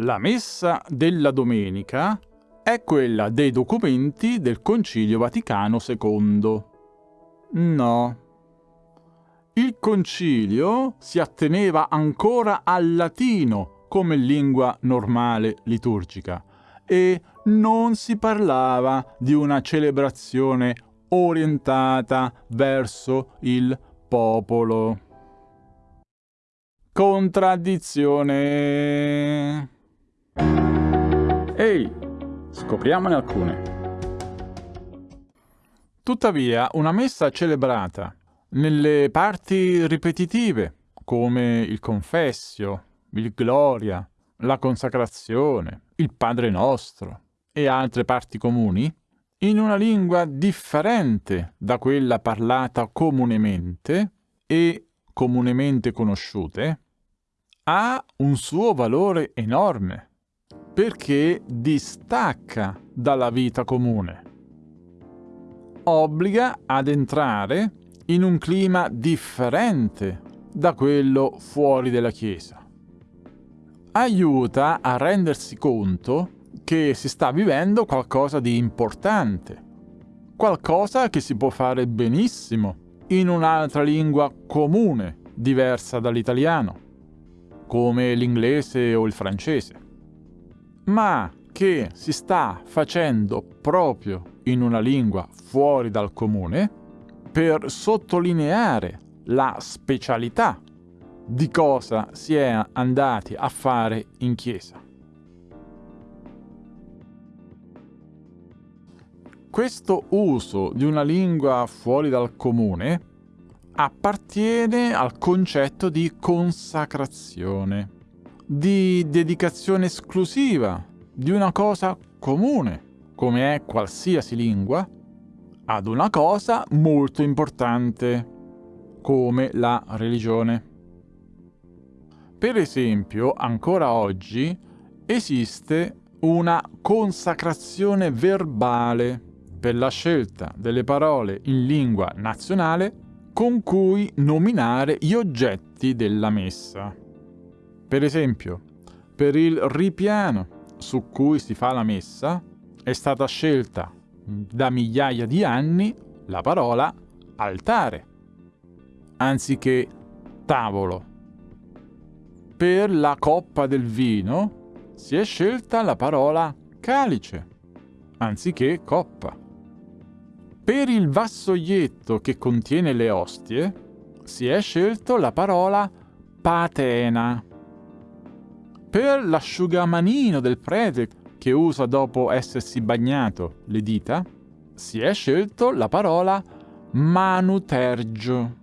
La messa della domenica è quella dei documenti del Concilio Vaticano II. No. Il concilio si atteneva ancora al latino come lingua normale liturgica e non si parlava di una celebrazione orientata verso il popolo. Contraddizione. Ehi, scopriamone alcune. Tuttavia, una messa celebrata nelle parti ripetitive, come il confessio, il gloria, la consacrazione, il Padre nostro e altre parti comuni, in una lingua differente da quella parlata comunemente e comunemente conosciute, ha un suo valore enorme, perché distacca dalla vita comune. Obbliga ad entrare in un clima differente da quello fuori della Chiesa. Aiuta a rendersi conto che si sta vivendo qualcosa di importante, qualcosa che si può fare benissimo in un'altra lingua comune, diversa dall'italiano come l'inglese o il francese, ma che si sta facendo proprio in una lingua fuori dal comune per sottolineare la specialità di cosa si è andati a fare in chiesa. Questo uso di una lingua fuori dal comune appartiene al concetto di consacrazione, di dedicazione esclusiva di una cosa comune, come è qualsiasi lingua, ad una cosa molto importante, come la religione. Per esempio, ancora oggi esiste una consacrazione verbale per la scelta delle parole in lingua nazionale con cui nominare gli oggetti della messa. Per esempio, per il ripiano su cui si fa la messa è stata scelta da migliaia di anni la parola altare, anziché tavolo. Per la coppa del vino si è scelta la parola calice, anziché coppa. Per il vassoietto che contiene le ostie si è scelto la parola patena. Per l'asciugamanino del prete che usa dopo essersi bagnato le dita si è scelto la parola manutergio.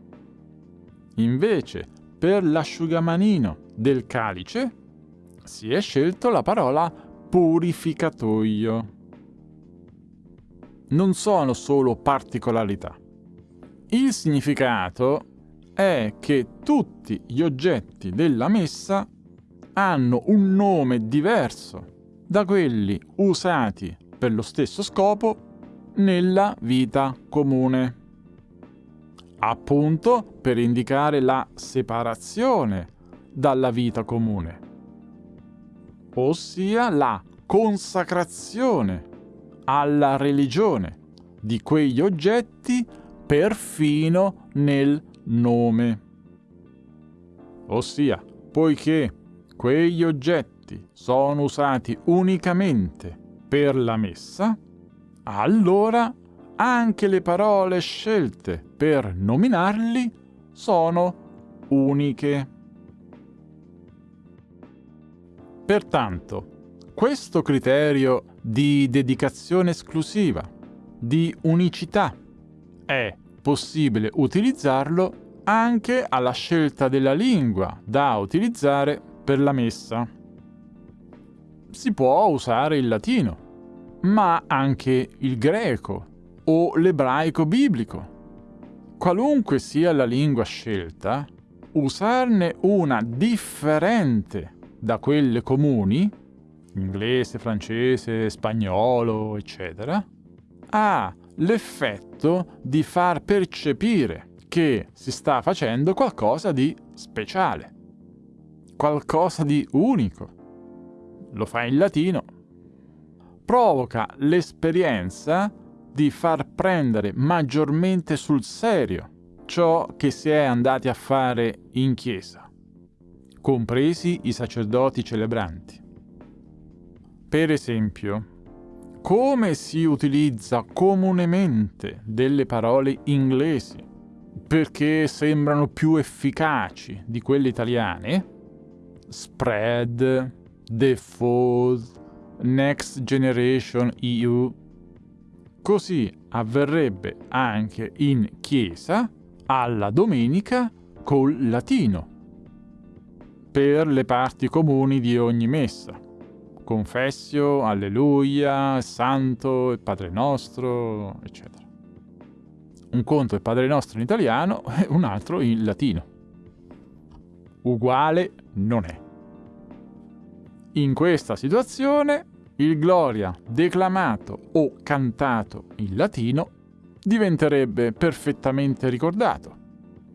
Invece, per l'asciugamanino del calice si è scelto la parola purificatoio non sono solo particolarità. Il significato è che tutti gli oggetti della messa hanno un nome diverso da quelli usati per lo stesso scopo nella vita comune. Appunto per indicare la separazione dalla vita comune, ossia la consacrazione alla religione di quegli oggetti perfino nel nome. Ossia, poiché quegli oggetti sono usati unicamente per la messa, allora anche le parole scelte per nominarli sono uniche. Pertanto, questo criterio di dedicazione esclusiva, di unicità, è possibile utilizzarlo anche alla scelta della lingua da utilizzare per la messa. Si può usare il latino, ma anche il greco o l'ebraico biblico. Qualunque sia la lingua scelta, usarne una differente da quelle comuni inglese, francese, spagnolo, eccetera, ha l'effetto di far percepire che si sta facendo qualcosa di speciale, qualcosa di unico. lo fa in latino, provoca l'esperienza di far prendere maggiormente sul serio ciò che si è andati a fare in chiesa, compresi i sacerdoti celebranti. Per esempio, come si utilizza comunemente delle parole inglesi perché sembrano più efficaci di quelle italiane, spread, default, next generation EU, così avverrebbe anche in chiesa alla domenica col latino per le parti comuni di ogni messa. Confessio, Alleluia, Santo, il Padre Nostro, eccetera. Un conto è Padre Nostro in italiano e un altro in latino. Uguale non è. In questa situazione il Gloria declamato o cantato in latino diventerebbe perfettamente ricordato.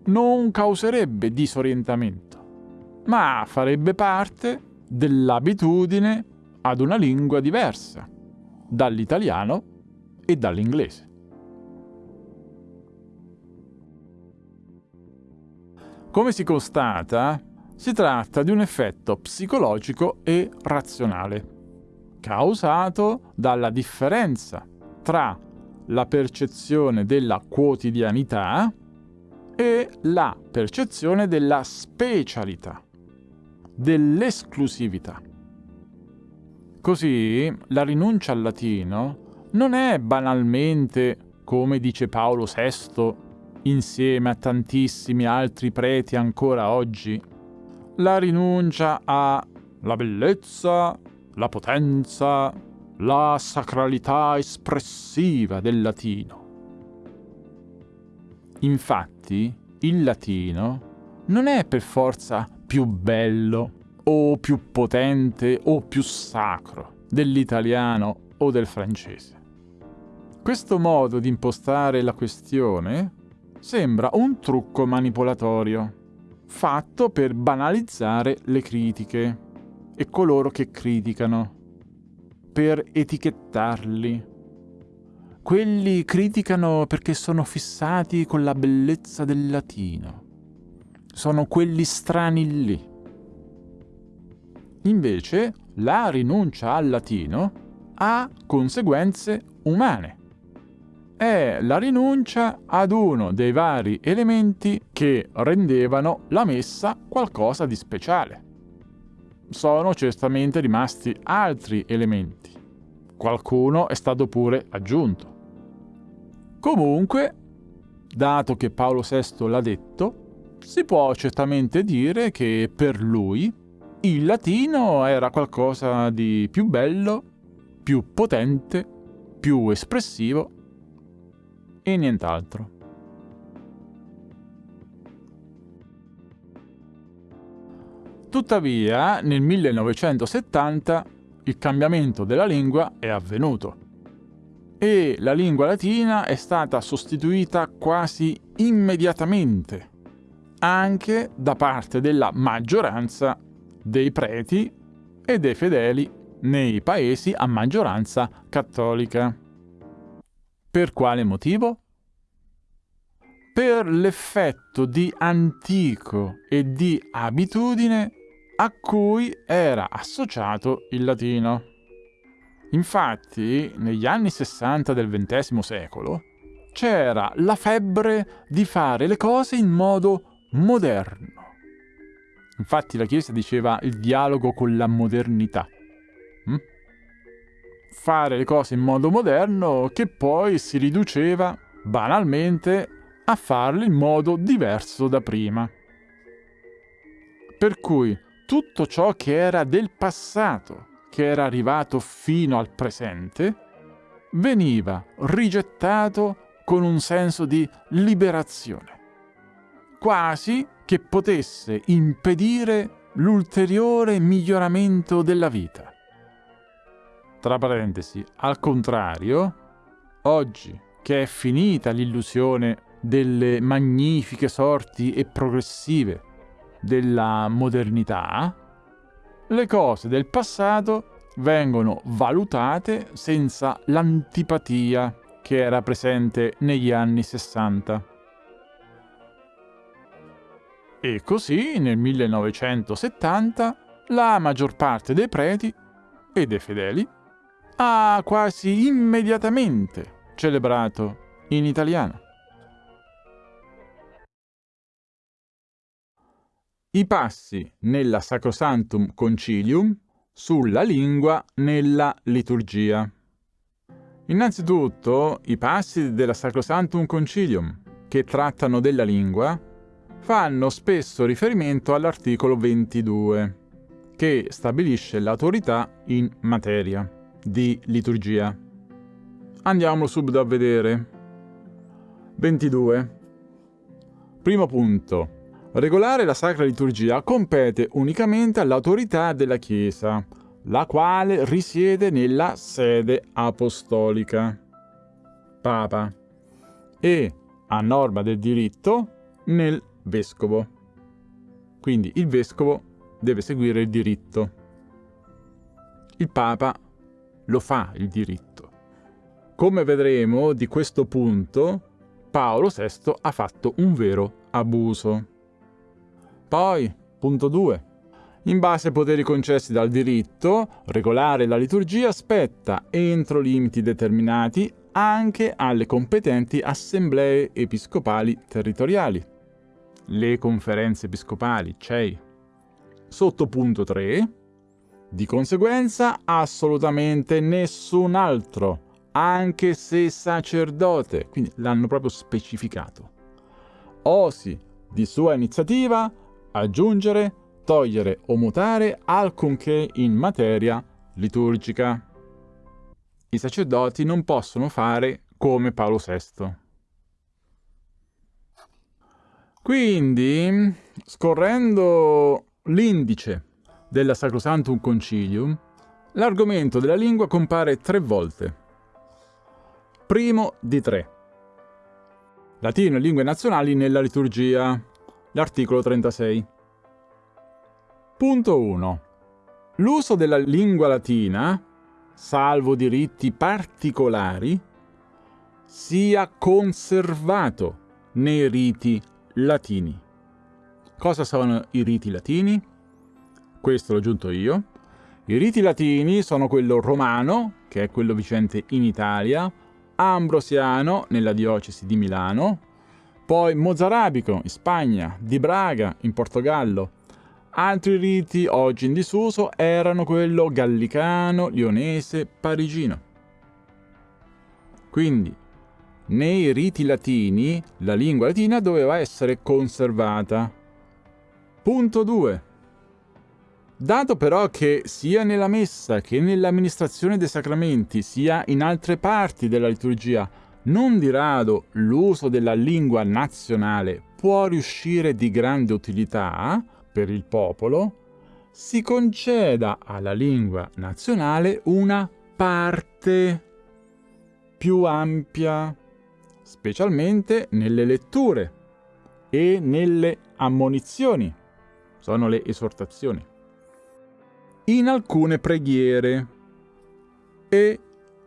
Non causerebbe disorientamento, ma farebbe parte dell'abitudine ad una lingua diversa, dall'italiano e dall'inglese. Come si constata, si tratta di un effetto psicologico e razionale, causato dalla differenza tra la percezione della quotidianità e la percezione della specialità, dell'esclusività. Così la rinuncia al latino non è banalmente, come dice Paolo VI, insieme a tantissimi altri preti ancora oggi, la rinuncia alla bellezza, la potenza, la sacralità espressiva del latino. Infatti, il latino non è per forza più bello o più potente o più sacro dell'italiano o del francese. Questo modo di impostare la questione sembra un trucco manipolatorio, fatto per banalizzare le critiche e coloro che criticano per etichettarli. Quelli criticano perché sono fissati con la bellezza del latino. Sono quelli strani lì. Invece, la rinuncia al latino ha conseguenze umane. È la rinuncia ad uno dei vari elementi che rendevano la messa qualcosa di speciale sono certamente rimasti altri elementi. Qualcuno è stato pure aggiunto. Comunque, dato che Paolo VI l'ha detto, si può certamente dire che per lui il latino era qualcosa di più bello, più potente, più espressivo e nient'altro. Tuttavia, nel 1970 il cambiamento della lingua è avvenuto e la lingua latina è stata sostituita quasi immediatamente anche da parte della maggioranza dei preti e dei fedeli nei paesi a maggioranza cattolica. Per quale motivo? Per l'effetto di antico e di abitudine a cui era associato il latino. Infatti, negli anni 60 del XX secolo, c'era la febbre di fare le cose in modo moderno. Infatti la Chiesa diceva il dialogo con la modernità. Mm? Fare le cose in modo moderno che poi si riduceva banalmente a farle in modo diverso da prima. Per cui tutto ciò che era del passato, che era arrivato fino al presente, veniva rigettato con un senso di liberazione, quasi che potesse impedire l'ulteriore miglioramento della vita. Tra parentesi, al contrario, oggi che è finita l'illusione delle magnifiche sorti e progressive della modernità, le cose del passato vengono valutate senza l'antipatia che era presente negli anni 60. E così nel 1970 la maggior parte dei preti e dei fedeli ha quasi immediatamente celebrato in italiano. I passi nella Sacrosantum Concilium sulla lingua nella liturgia. Innanzitutto, i passi della Sacrosantum Concilium, che trattano della lingua, fanno spesso riferimento all'articolo 22, che stabilisce l'autorità in materia di liturgia. Andiamo subito a vedere. 22. Primo punto. Regolare la Sacra Liturgia compete unicamente all'autorità della Chiesa, la quale risiede nella sede apostolica, Papa, e, a norma del diritto, nel Vescovo. Quindi il Vescovo deve seguire il diritto. Il Papa lo fa il diritto. Come vedremo di questo punto, Paolo VI ha fatto un vero abuso. Poi, punto 2. In base ai poteri concessi dal diritto, regolare la liturgia spetta, entro limiti determinati, anche alle competenti assemblee episcopali territoriali. Le conferenze episcopali, CEI. Sotto punto 3. Di conseguenza, assolutamente nessun altro, anche se sacerdote, quindi l'hanno proprio specificato, osi di sua iniziativa aggiungere, togliere o mutare alcunché in materia liturgica. I sacerdoti non possono fare come Paolo VI. Quindi, scorrendo l'indice della Sacrosantum Concilium, l'argomento della lingua compare tre volte. Primo di tre. Latino e lingue nazionali nella liturgia l'articolo 36. Punto 1. L'uso della lingua latina, salvo diritti particolari, sia conservato nei riti latini. Cosa sono i riti latini? Questo l'ho aggiunto io. I riti latini sono quello romano, che è quello vicente in Italia, ambrosiano nella diocesi di Milano, poi Mozarabico in Spagna, di Braga in Portogallo. Altri riti oggi in disuso erano quello gallicano, lionese, parigino. Quindi, nei riti latini, la lingua latina doveva essere conservata. Punto 2. Dato però che sia nella messa che nell'amministrazione dei sacramenti, sia in altre parti della liturgia, non di rado l'uso della lingua nazionale può riuscire di grande utilità per il popolo, si conceda alla lingua nazionale una parte più ampia, specialmente nelle letture e nelle ammonizioni, sono le esortazioni, in alcune preghiere e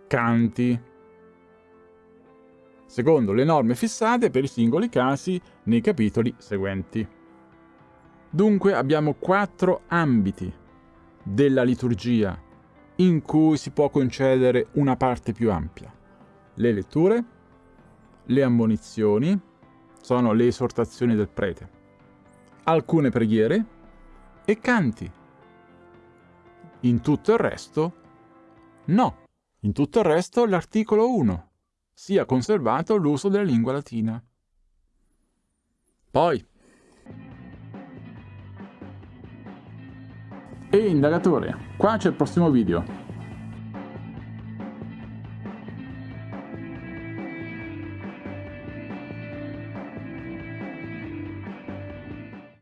canti secondo le norme fissate per i singoli casi nei capitoli seguenti. Dunque abbiamo quattro ambiti della liturgia in cui si può concedere una parte più ampia. Le letture, le ammonizioni, sono le esortazioni del prete, alcune preghiere e canti. In tutto il resto, no. In tutto il resto l'articolo 1 sia conservato l'uso della lingua latina. Poi, Ehi indagatore, qua c'è il prossimo video.